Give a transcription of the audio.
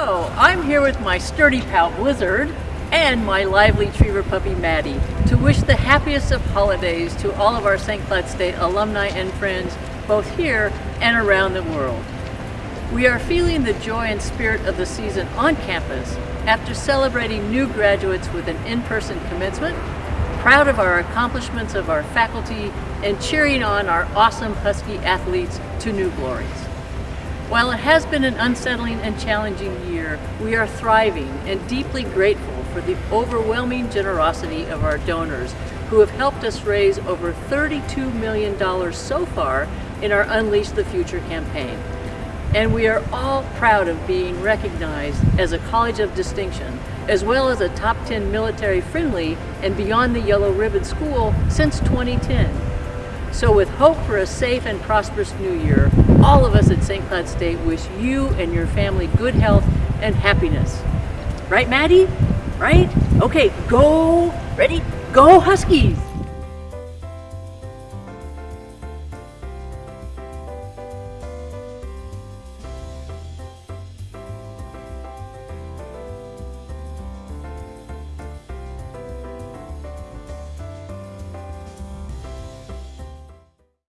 Hello, I'm here with my sturdy pal Blizzard and my lively Triever puppy Maddie to wish the happiest of holidays to all of our St. Cloud State alumni and friends both here and around the world. We are feeling the joy and spirit of the season on campus after celebrating new graduates with an in-person commencement, proud of our accomplishments of our faculty, and cheering on our awesome Husky athletes to new glories. While it has been an unsettling and challenging year, we are thriving and deeply grateful for the overwhelming generosity of our donors who have helped us raise over $32 million so far in our Unleash the Future campaign. And we are all proud of being recognized as a college of distinction, as well as a top 10 military friendly and beyond the yellow ribbon school since 2010. So with hope for a safe and prosperous new year, all of us at St. Cloud State wish you and your family good health and happiness. Right, Maddie? Right? Okay, go, ready, go Huskies!